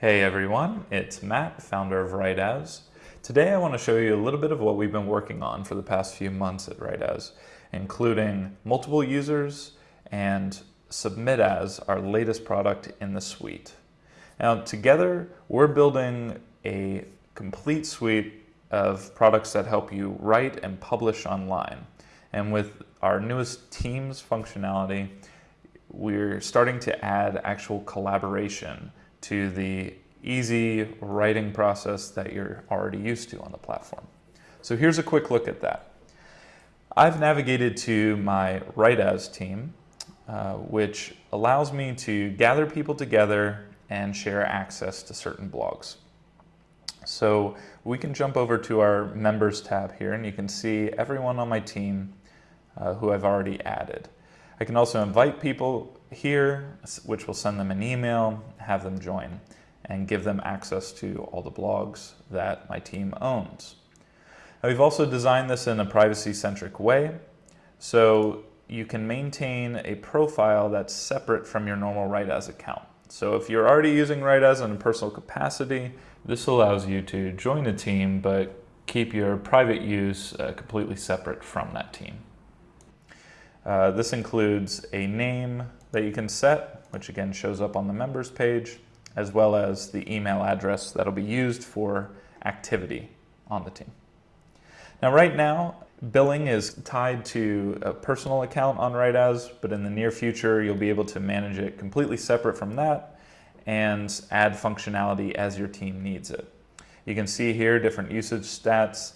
Hey everyone, it's Matt, founder of WriteAs. Today I want to show you a little bit of what we've been working on for the past few months at WriteAs, including multiple users and Submit As, our latest product in the suite. Now together we're building a complete suite of products that help you write and publish online. And with our newest Teams functionality, we're starting to add actual collaboration to the easy writing process that you're already used to on the platform. So here's a quick look at that. I've navigated to my Write As team, uh, which allows me to gather people together and share access to certain blogs. So we can jump over to our members tab here and you can see everyone on my team uh, who I've already added. I can also invite people here, which will send them an email, have them join, and give them access to all the blogs that my team owns. Now, we've also designed this in a privacy-centric way, so you can maintain a profile that's separate from your normal WriteAs account. So if you're already using WriteAs in a personal capacity, this allows you to join a team, but keep your private use uh, completely separate from that team. Uh, this includes a name that you can set, which again shows up on the members page, as well as the email address that'll be used for activity on the team. Now right now, billing is tied to a personal account on WriteAs, but in the near future, you'll be able to manage it completely separate from that and add functionality as your team needs it. You can see here different usage stats,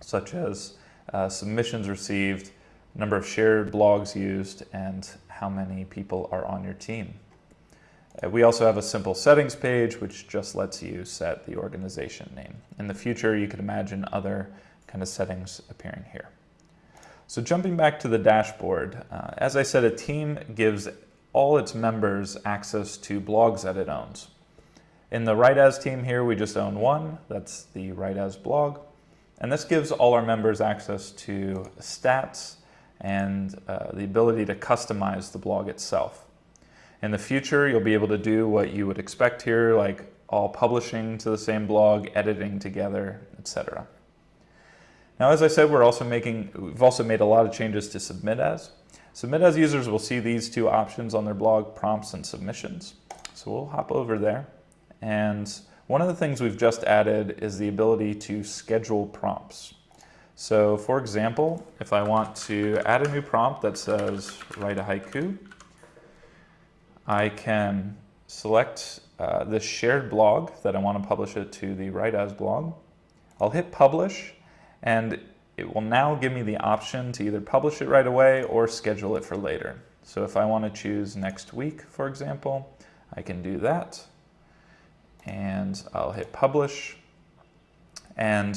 such as uh, submissions received, number of shared blogs used, and how many people are on your team. Uh, we also have a simple settings page, which just lets you set the organization name. In the future, you could imagine other kind of settings appearing here. So jumping back to the dashboard, uh, as I said, a team gives all its members access to blogs that it owns. In the WriteAs team here, we just own one, that's the WriteAs blog. And this gives all our members access to stats, and uh, the ability to customize the blog itself. In the future, you'll be able to do what you would expect here, like all publishing to the same blog, editing together, etc. Now, as I said, we're also making, we've also made a lot of changes to Submit As. Submit As users will see these two options on their blog, prompts and submissions. So we'll hop over there. And one of the things we've just added is the ability to schedule prompts. So for example, if I want to add a new prompt that says write a haiku, I can select uh, this shared blog that I want to publish it to the write as blog. I'll hit publish and it will now give me the option to either publish it right away or schedule it for later. So if I want to choose next week, for example, I can do that. And I'll hit publish. And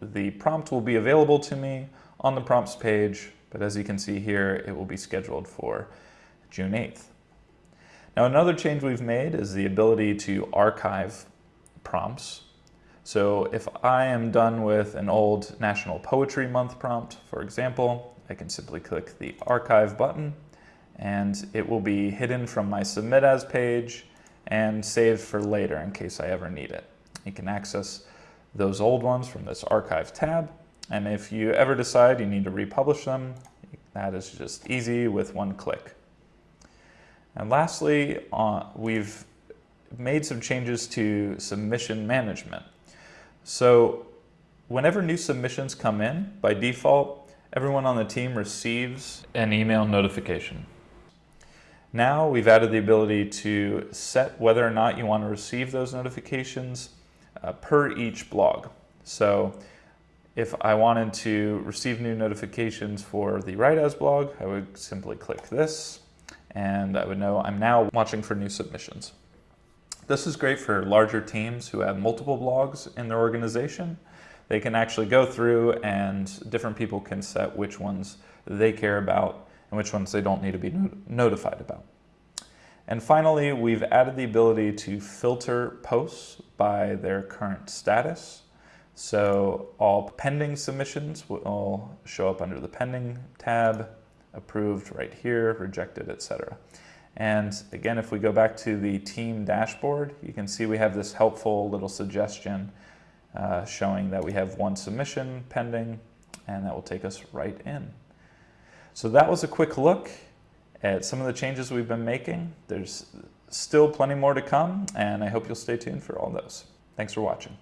the prompt will be available to me on the prompts page, but as you can see here, it will be scheduled for June 8th. Now another change we've made is the ability to archive prompts. So if I am done with an old National Poetry Month prompt, for example, I can simply click the archive button and it will be hidden from my submit as page and saved for later in case I ever need it. You can access those old ones from this archive tab. And if you ever decide you need to republish them, that is just easy with one click. And lastly, uh, we've made some changes to submission management. So whenever new submissions come in, by default, everyone on the team receives an email notification. Now we've added the ability to set whether or not you want to receive those notifications uh, per each blog. So if I wanted to receive new notifications for the WriteAs blog, I would simply click this and I would know I'm now watching for new submissions. This is great for larger teams who have multiple blogs in their organization. They can actually go through and different people can set which ones they care about and which ones they don't need to be notified about. And finally, we've added the ability to filter posts by their current status. So all pending submissions will show up under the pending tab, approved right here, rejected, etc. And again, if we go back to the team dashboard, you can see we have this helpful little suggestion uh, showing that we have one submission pending, and that will take us right in. So that was a quick look at some of the changes we've been making. There's still plenty more to come, and I hope you'll stay tuned for all those. Thanks for watching.